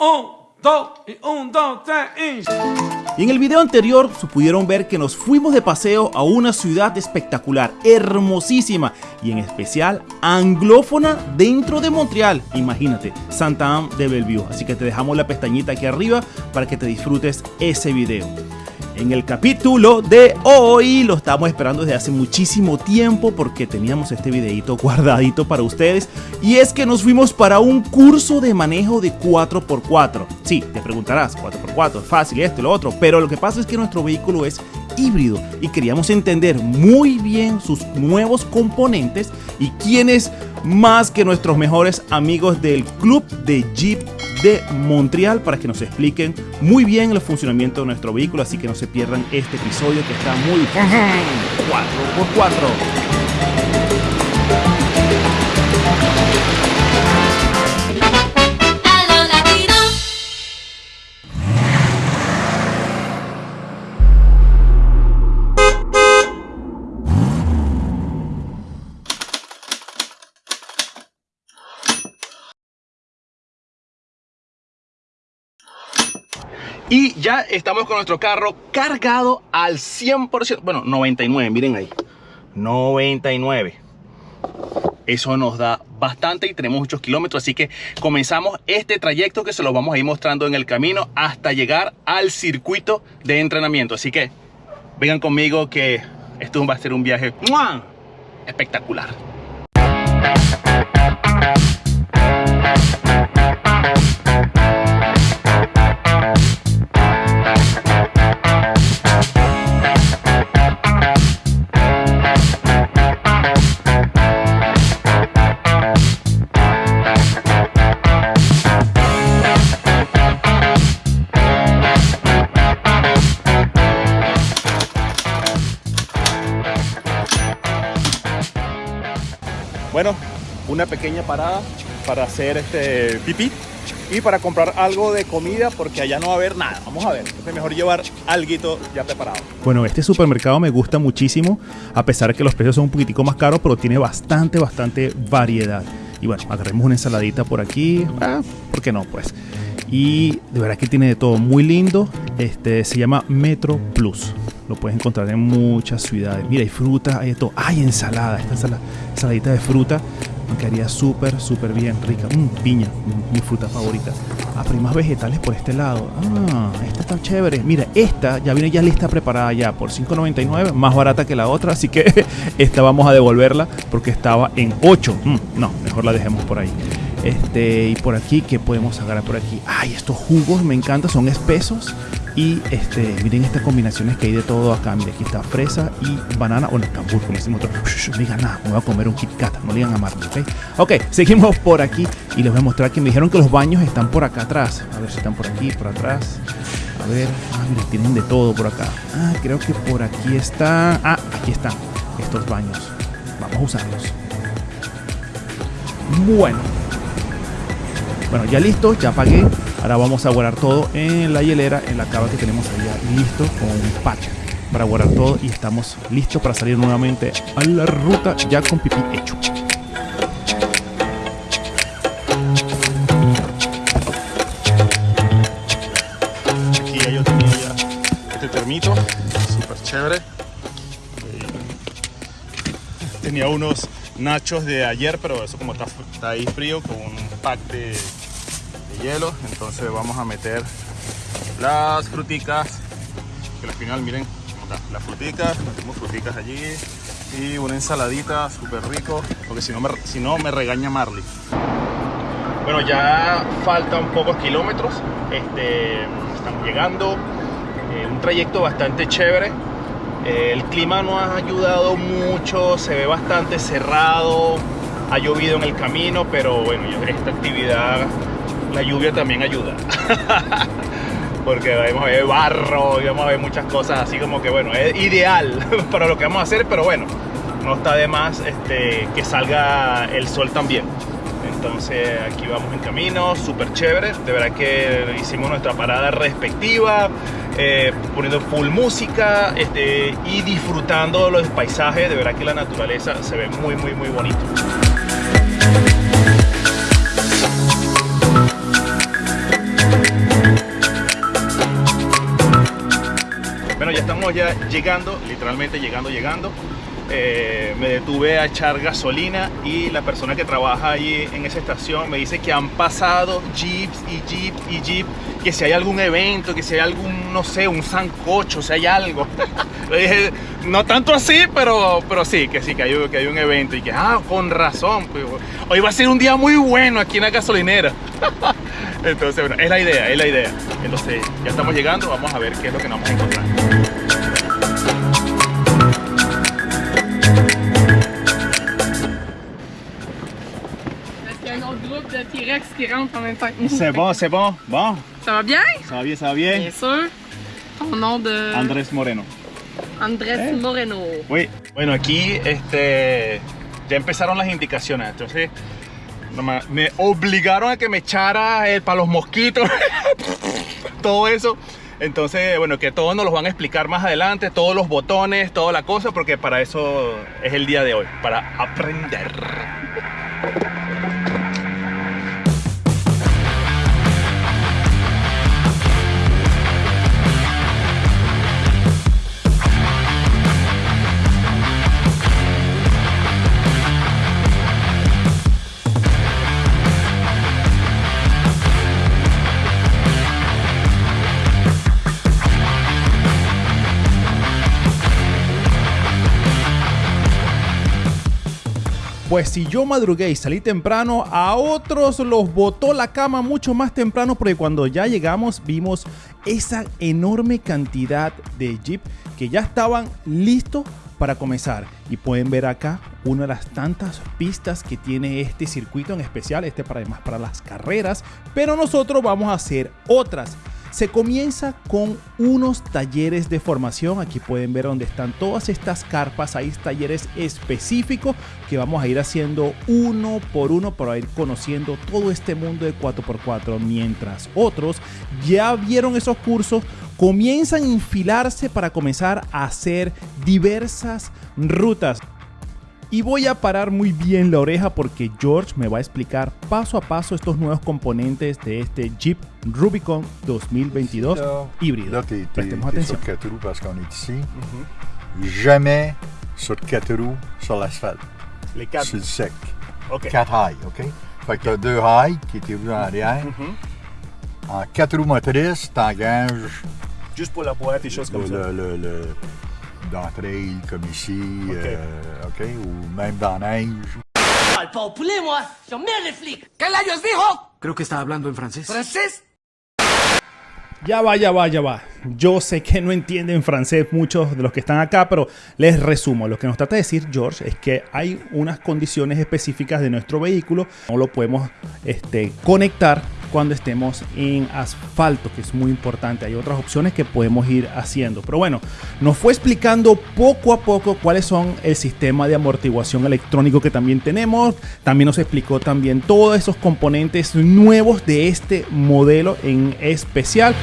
Un, dos, y un, dos, tres, y... en el video anterior se pudieron ver que nos fuimos de paseo a una ciudad espectacular, hermosísima y en especial anglófona dentro de Montreal. Imagínate, Santa Anne de Bellevue. Así que te dejamos la pestañita aquí arriba para que te disfrutes ese video en el capítulo de hoy. Lo estamos esperando desde hace muchísimo tiempo porque teníamos este videito guardadito para ustedes. Y es que nos fuimos para un curso de manejo de 4x4. Sí, te preguntarás, 4x4, fácil, esto y lo otro. Pero lo que pasa es que nuestro vehículo es híbrido y queríamos entender muy bien sus nuevos componentes y quiénes más que nuestros mejores amigos del club de Jeep de Montreal para que nos expliquen muy bien el funcionamiento de nuestro vehículo, así que no se pierdan este episodio que está muy 4x4. Y ya estamos con nuestro carro cargado al 100%, bueno, 99, miren ahí, 99. Eso nos da bastante y tenemos muchos kilómetros, así que comenzamos este trayecto que se lo vamos a ir mostrando en el camino hasta llegar al circuito de entrenamiento. Así que vengan conmigo que esto va a ser un viaje espectacular. Bueno, una pequeña parada para hacer este pipí y para comprar algo de comida porque allá no va a haber nada. Vamos a ver, es mejor llevar algo ya preparado. Bueno, este supermercado me gusta muchísimo, a pesar de que los precios son un poquitico más caros, pero tiene bastante, bastante variedad. Y bueno, agarremos una ensaladita por aquí, ah, ¿por qué no? Pues. Y de verdad que tiene de todo, muy lindo. Este se llama Metro Plus. Lo puedes encontrar en muchas ciudades. Mira, hay fruta, hay de todo. Hay ensalada, esta ensalada, ensaladita de fruta me quedaría súper, súper bien, rica. Mm, piña, mi fruta favorita. Ah, pero hay más vegetales por este lado. Ah, esta está chévere. Mira, esta ya viene ya lista preparada ya por 5.99, más barata que la otra, así que esta vamos a devolverla porque estaba en 8. Mm, no, mejor la dejemos por ahí. Este, y por aquí, ¿qué podemos agarrar por aquí? Ay, estos jugos me encantan, son espesos. Y este, miren estas combinaciones que hay de todo acá. Miren, aquí está fresa y banana. Bueno, cambur, como decimos nosotros. No digan nada, me voy a comer un Kit Kat. No digan a Marley, ¿ok? Ok, seguimos por aquí y les voy a mostrar que me dijeron que los baños están por acá atrás. A ver si están por aquí, por atrás. A ver, ah, miren, tienen de todo por acá. Ah, creo que por aquí está. Ah, aquí están estos baños. Vamos a usarlos. Bueno, bueno, ya listo, ya pagué. Ahora vamos a guardar todo en la hielera, en la cava que tenemos allá listo con un patch para guardar todo y estamos listos para salir nuevamente a la ruta ya con pipí hecho. Aquí ya yo tenía ya este termito, súper chévere. Tenía unos nachos de ayer, pero eso como está ahí frío, con un pack de hielo entonces vamos a meter las fruticas. Que al final miren las fruticas metemos fruticas allí. Y una ensaladita súper rico porque si no me si no me regaña Marley. Bueno ya faltan pocos kilómetros. Este estamos llegando. Eh, un trayecto bastante chévere. Eh, el clima no ha ayudado mucho se ve bastante cerrado ha llovido en el camino pero bueno esta actividad la lluvia también ayuda. Porque vamos a ver barro y vamos a ver muchas cosas así como que bueno, es ideal para lo que vamos a hacer, pero bueno, no está de más este, que salga el sol también. Entonces aquí vamos en camino, súper chévere. De verdad que hicimos nuestra parada respectiva, eh, poniendo full música este, y disfrutando los paisajes. De verdad que la naturaleza se ve muy, muy, muy bonito. Estamos ya llegando, literalmente llegando, llegando. Eh, me detuve a echar gasolina y la persona que trabaja allí en esa estación me dice que han pasado jeeps y jeeps y jeeps, que si hay algún evento, que si hay algún, no sé, un sancocho, si hay algo. Le dije, no tanto así, pero, pero sí, que sí, que hay, que hay un evento y que, ah, con razón, pues, hoy va a ser un día muy bueno aquí en la gasolinera. Entonces, bueno, es la idea, es la idea. Entonces, ya estamos llegando, vamos a ver qué es lo que nos vamos a encontrar. T-Rex qui rentre en même temps que nous. C'est bon, c'est bon. Bon. Ça va bien? Ça va bien, ça va bien. Bien sûr. Ton nom de... Andrés Moreno. Andrés Eh. Moreno. Oui. Bueno, aquí este, ya empezaron las indicaciones. Entonces, me obligaron a que me echara el para los mosquitos. todo eso. Entonces, bueno, que todos nos los van a explicar más adelante, todos los botones, toda la cosa, porque para eso es el día de hoy, para aprender. Pues si yo madrugué y salí temprano, a otros los botó la cama mucho más temprano porque cuando ya llegamos vimos esa enorme cantidad de Jeep que ya estaban listos para comenzar. Y pueden ver acá una de las tantas pistas que tiene este circuito en especial, este para además para las carreras, pero nosotros vamos a hacer otras. Se comienza con unos talleres de formación. Aquí pueden ver donde están todas estas carpas. Hay talleres específicos que vamos a ir haciendo uno por uno para ir conociendo todo este mundo de 4x4. Mientras otros ya vieron esos cursos, comienzan a enfilarse para comenzar a hacer diversas rutas. Y voy a parar muy bien la oreja porque George me va a explicar paso a paso estos nuevos componentes de este Jeep Rubicon 2022 Là, híbrido. là, t'es, t'es- Prestemos t'es atención. sur quatre roues parce qu'on est ici. Jamais sur quatre roues sur l'asphalte, Les quatre. sur le sec. Ok. Quatre high, OK? Fait que t'as deux high qui étaient roues en arrière. Mhm. En quatre roues motrices, t'engages Juste pour la boîte et choses le, comme ça. le, le- le- d'entrée comme ici, OK. euh, OK? Ou même dans la neige. parle pas au poulet, moi. J'emmerde les flics. ¿Qué layos dijo? Creo que está hablando en francés. ¿Francés? Ya va, ya va, ya va. Yo sé que no entienden francés muchos de los que están acá, pero les resumo. Lo que nos trata de decir George es que hay unas condiciones específicas de nuestro vehículo. No lo podemos este, conectar cuando estemos en asfalto, que es muy importante. Hay otras opciones que podemos ir haciendo. Pero bueno, nos fue explicando poco a poco cuáles son el sistema de amortiguación electrónico que también tenemos. También nos explicó también todos esos componentes nuevos de este modelo en especial.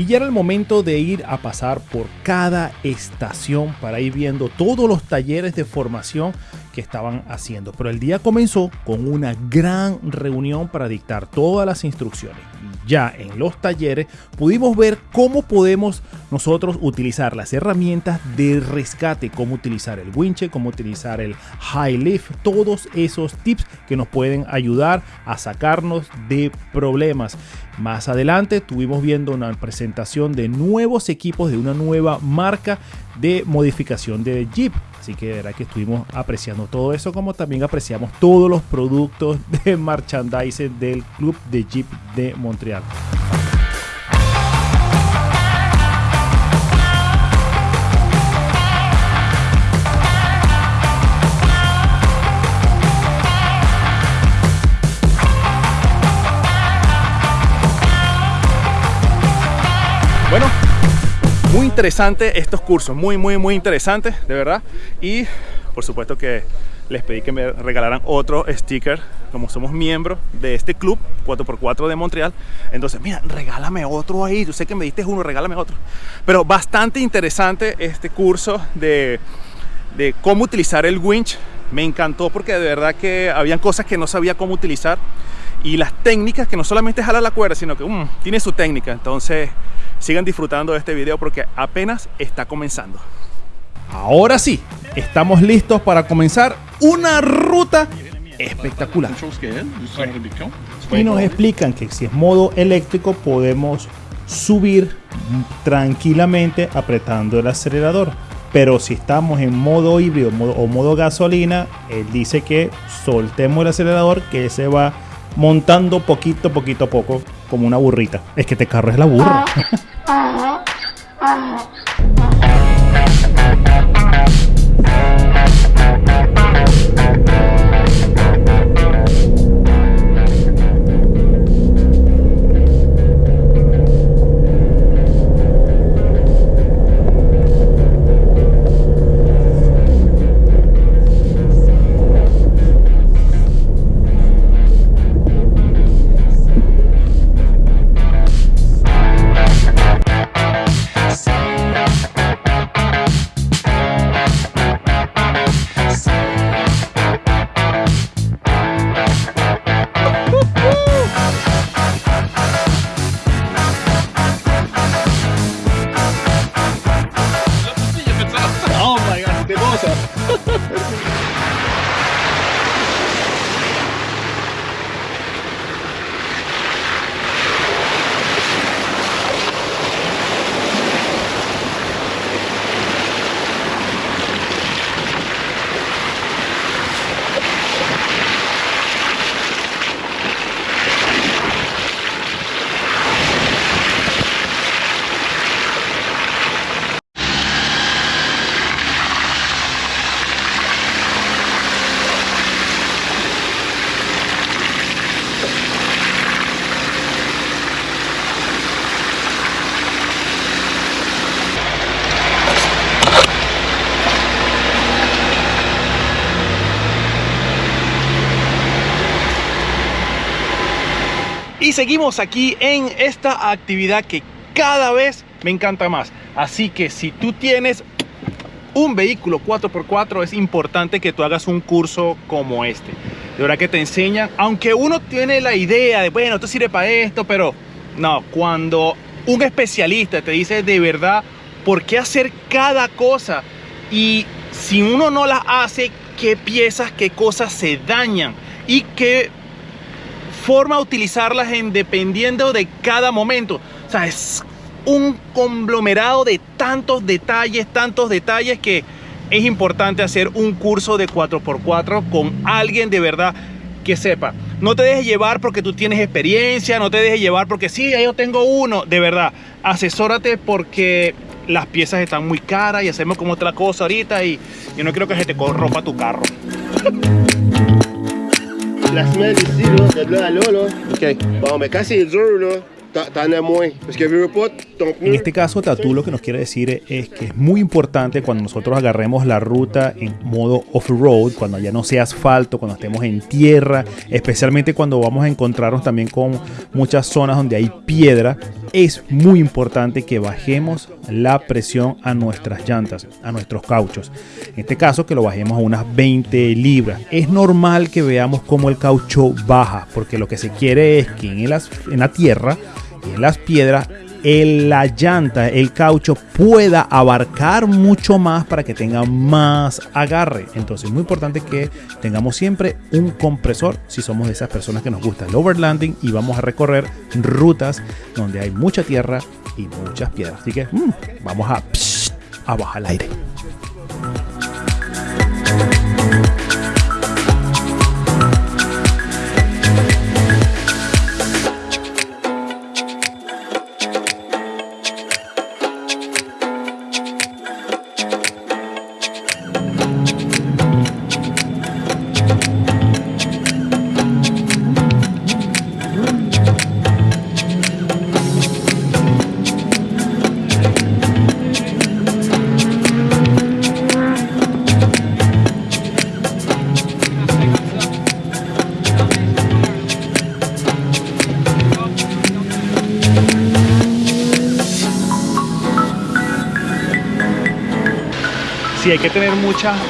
Y ya era el momento de ir a pasar por cada estación para ir viendo todos los talleres de formación que estaban haciendo. Pero el día comenzó con una gran reunión para dictar todas las instrucciones. Ya en los talleres pudimos ver cómo podemos nosotros utilizar las herramientas de rescate, cómo utilizar el winche, cómo utilizar el high lift, todos esos tips que nos pueden ayudar a sacarnos de problemas. Más adelante estuvimos viendo una presentación de nuevos equipos de una nueva marca de modificación de Jeep. Así que de verdad que estuvimos apreciando todo eso, como también apreciamos todos los productos de merchandising del Club de Jeep de Montreal. Bueno, muy interesante estos cursos, muy, muy, muy interesantes, de verdad. Y por supuesto que les pedí que me regalaran otro sticker, como somos miembros de este club 4x4 de Montreal. Entonces, mira, regálame otro ahí. Yo sé que me diste uno, regálame otro. Pero bastante interesante este curso de, de cómo utilizar el winch. Me encantó porque de verdad que habían cosas que no sabía cómo utilizar y las técnicas que no solamente jala la cuerda, sino que mm, tiene su técnica. Entonces, sigan disfrutando de este video porque apenas está comenzando. Ahora sí, estamos listos para comenzar una ruta espectacular. Y nos explican que si es modo eléctrico podemos subir tranquilamente apretando el acelerador. Pero si estamos en modo híbrido o modo gasolina, él dice que soltemos el acelerador que se va montando poquito, poquito a poco, como una burrita. Es que este carro es la burra. Y seguimos aquí en esta actividad que cada vez me encanta más. Así que si tú tienes un vehículo 4x4 es importante que tú hagas un curso como este. De verdad que te enseñan, aunque uno tiene la idea de, bueno, esto sirve para esto, pero no, cuando un especialista te dice de verdad por qué hacer cada cosa y si uno no las hace, qué piezas, qué cosas se dañan y qué forma de utilizarlas en dependiendo de cada momento. O sea, es un conglomerado de tantos detalles, tantos detalles que es importante hacer un curso de 4x4 con alguien de verdad que sepa. No te dejes llevar porque tú tienes experiencia, no te dejes llevar porque sí, yo tengo uno. De verdad, asesórate porque las piezas están muy caras y hacemos como otra cosa ahorita y yo no quiero que se te corrompa tu carro. La semelle ici, là, de là à là, là. Ok. Bon, mais quand c'est dur, là, En este caso, Tatu lo que nos quiere decir es que es muy importante cuando nosotros agarremos la ruta en modo off-road, cuando ya no sea asfalto, cuando estemos en tierra, especialmente cuando vamos a encontrarnos también con muchas zonas donde hay piedra, es muy importante que bajemos la presión a nuestras llantas, a nuestros cauchos. En este caso, que lo bajemos a unas 20 libras. Es normal que veamos cómo el caucho baja, porque lo que se quiere es que en, el en la tierra las piedras el- la llanta, el caucho pueda abarcar mucho más para que tenga más agarre. Entonces es muy importante que tengamos siempre un compresor si somos de esas personas que nos gusta el overlanding y vamos a recorrer rutas donde hay mucha tierra y muchas piedras. Así que mm, vamos a, a bajar el aire.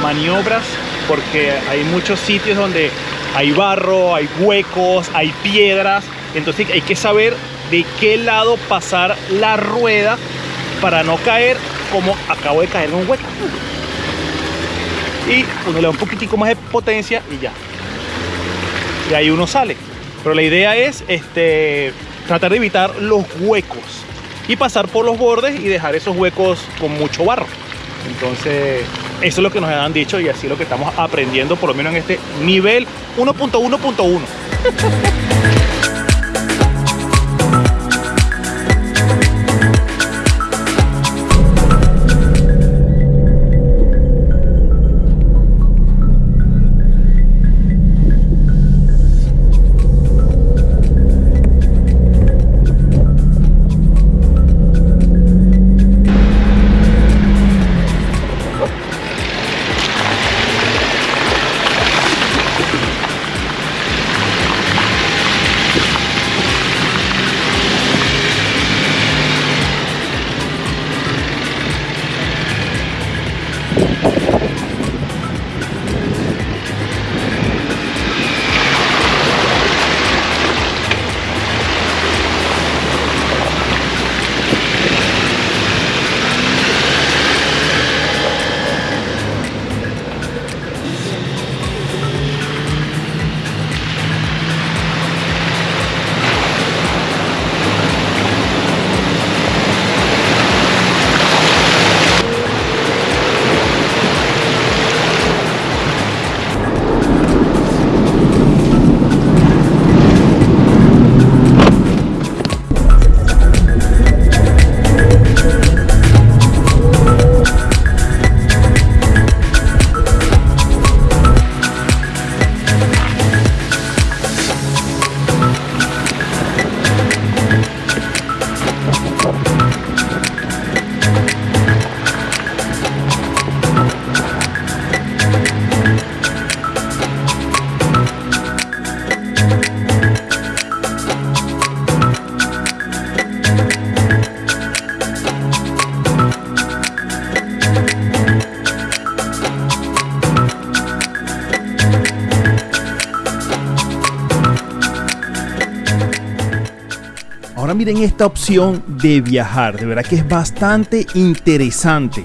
Maniobras porque hay muchos sitios donde hay barro, hay huecos, hay piedras Entonces hay que saber de qué lado pasar la rueda para no caer como acabo de caer en un hueco. Y uno le da un poquitico más de potencia y ya. Y ahí uno sale. Pero la idea es este, tratar de evitar los huecos y pasar por los bordes y dejar esos huecos con mucho barro. Entonces, eso es lo que nos han dicho y así lo que estamos aprendiendo, por lo menos en este nivel 1.1.1. Ahora miren esta opción de viajar, de verdad que es bastante interesante.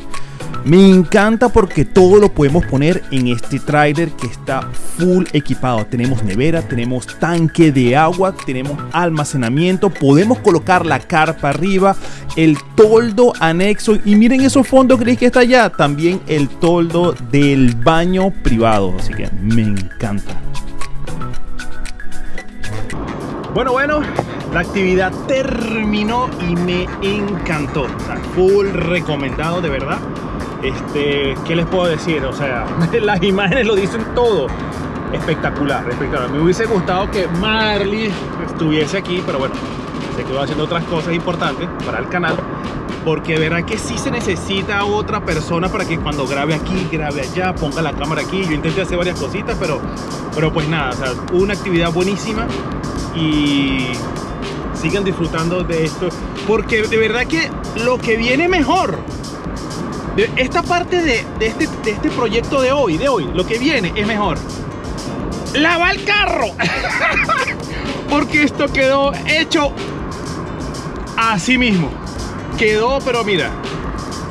Me encanta porque todo lo podemos poner en este trailer que está full equipado. Tenemos nevera, tenemos tanque de agua, tenemos almacenamiento, podemos colocar la carpa arriba, el toldo anexo y miren esos fondos gris que está allá, también el toldo del baño privado, así que me encanta. Bueno, bueno, la actividad terminó y me encantó. O sea, full recomendado, de verdad. Este, ¿qué les puedo decir? O sea, las imágenes lo dicen todo. Espectacular, espectacular. Me hubiese gustado que Marley estuviese aquí, pero bueno, se quedó haciendo otras cosas importantes para el canal. Porque verdad que sí se necesita otra persona para que cuando grabe aquí, grabe allá, ponga la cámara aquí. Yo intenté hacer varias cositas, pero, pero pues nada, o sea, una actividad buenísima y sigan disfrutando de esto porque de verdad que lo que viene mejor de esta parte de, este, de este proyecto de hoy de hoy lo que viene es mejor. Lava el carro porque esto quedó hecho así mismo. Quedó pero mira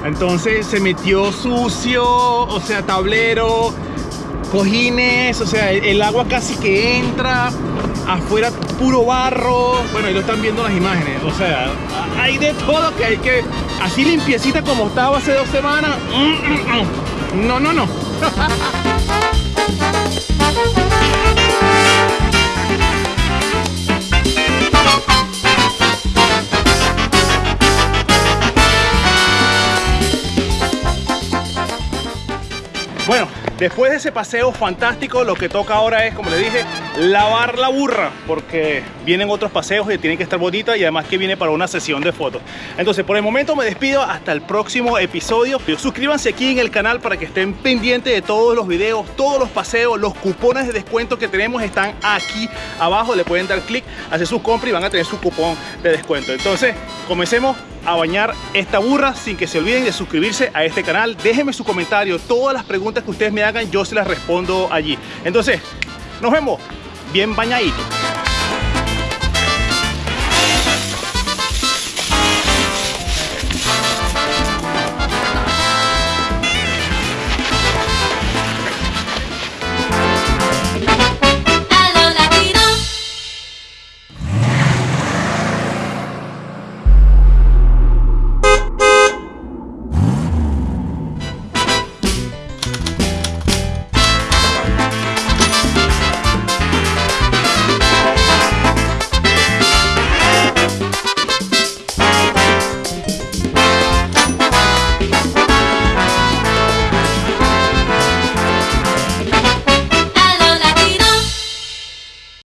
entonces se metió sucio o sea tablero cojines o sea el agua casi que entra afuera puro barro. Bueno, ahí lo están viendo las imágenes. O sea, hay de todo que hay que. Así limpiecita como estaba hace dos semanas. No, no, no. Bueno, después de ese paseo fantástico, lo que toca ahora es, como le dije, lavar la burra, porque vienen otros paseos y tienen que estar bonita y además que viene para una sesión de fotos. Entonces, por el momento me despido hasta el próximo episodio. Suscríbanse aquí en el canal para que estén pendientes de todos los videos, todos los paseos, los cupones de descuento que tenemos están aquí abajo. Le pueden dar clic, hacer su compra y van a tener su cupón de descuento. Entonces, comencemos a bañar esta burra sin que se olviden de suscribirse a este canal. Déjenme su comentario, todas las preguntas que ustedes me hagan yo se las respondo allí. Entonces, nos vemos bien bañaditos.